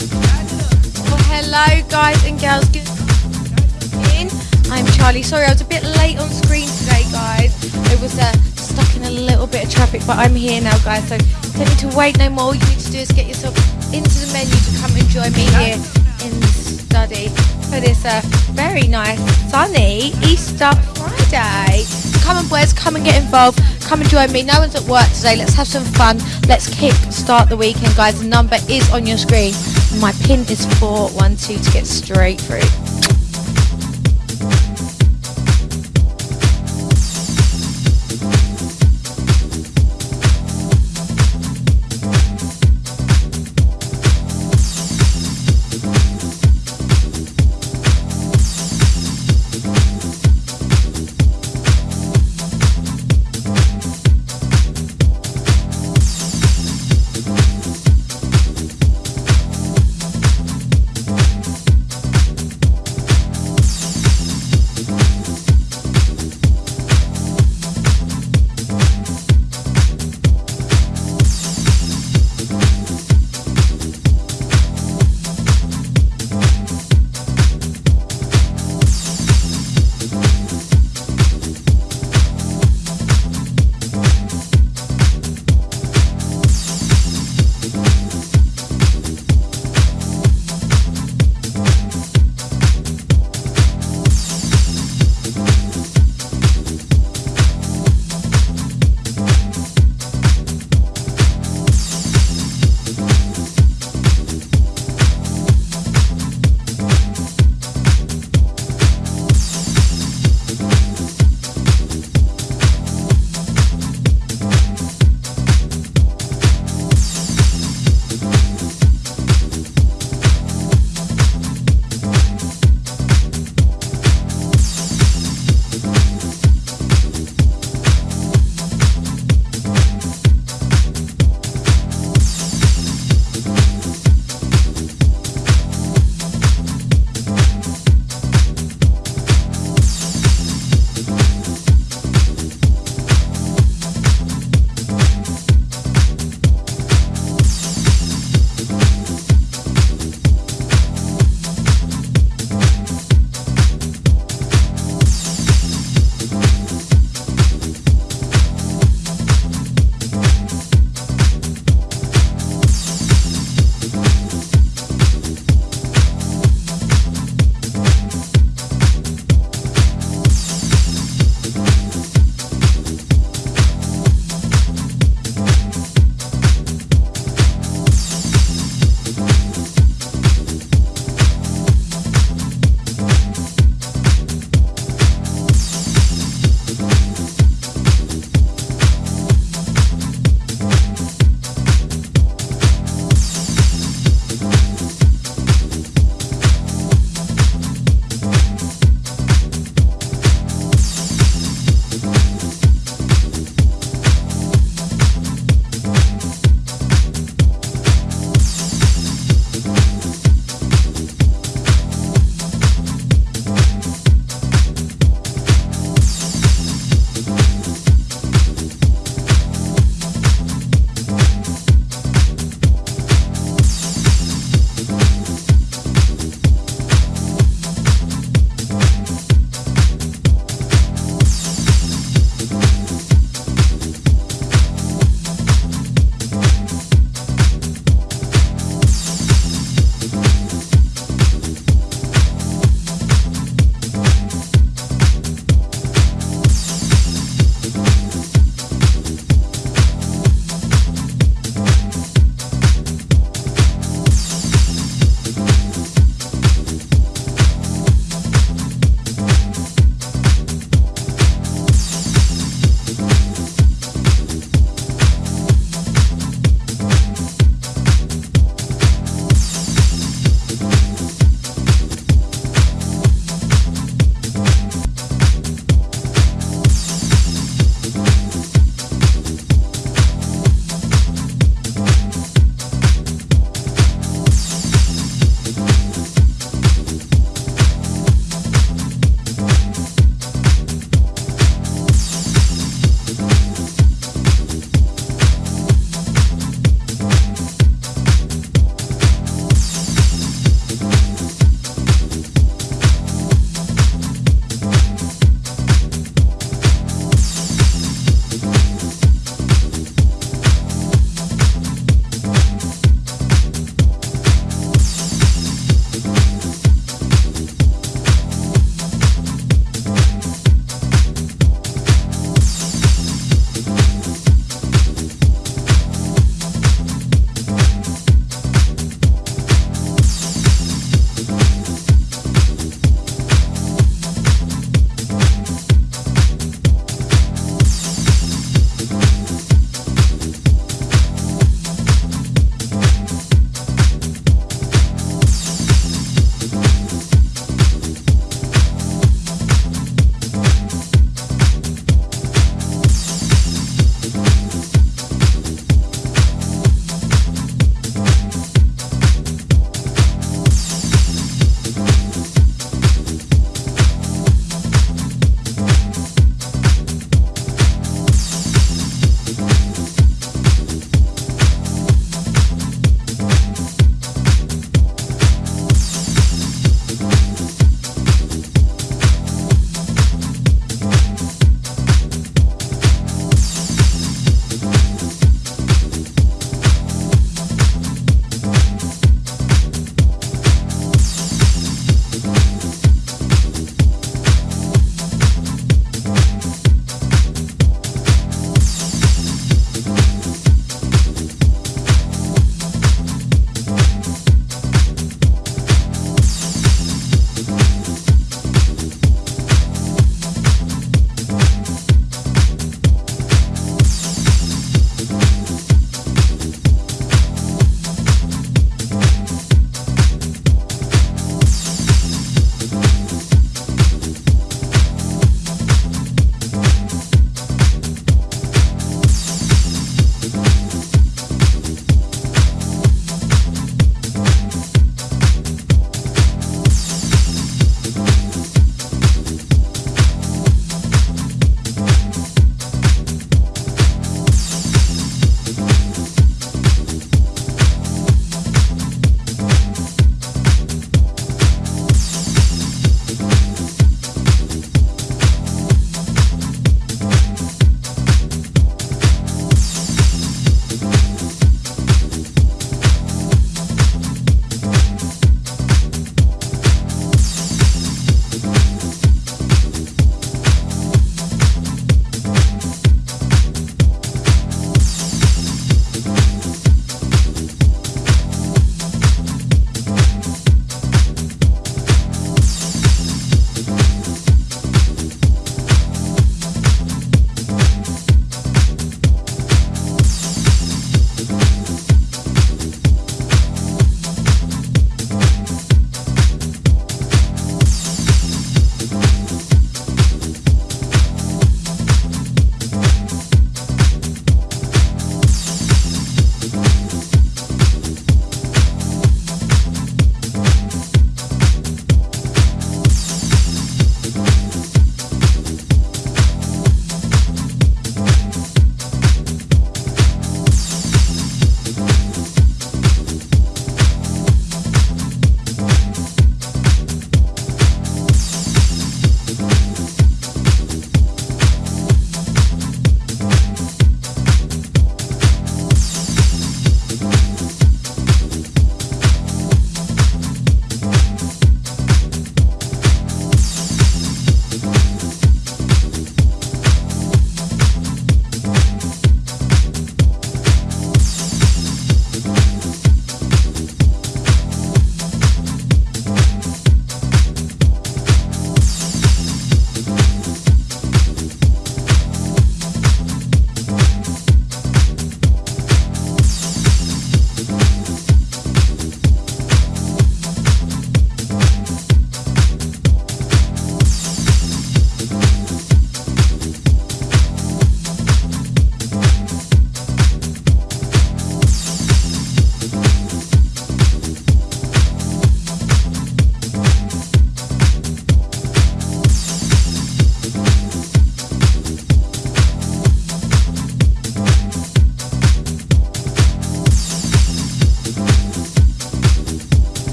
Well, hello, guys and girls. I'm Charlie. Sorry, I was a bit late on screen today, guys. I was uh, stuck in a little bit of traffic, but I'm here now, guys. So don't need to wait no more. All you need to do is get yourself into the menu to come and join me here in the study for this uh, very nice, sunny Easter Friday. Come on, boys, come and get involved. Come and join me. No one's at work today. Let's have some fun. Let's kick start the weekend, guys. The number is on your screen. My pin is 412 to get straight through.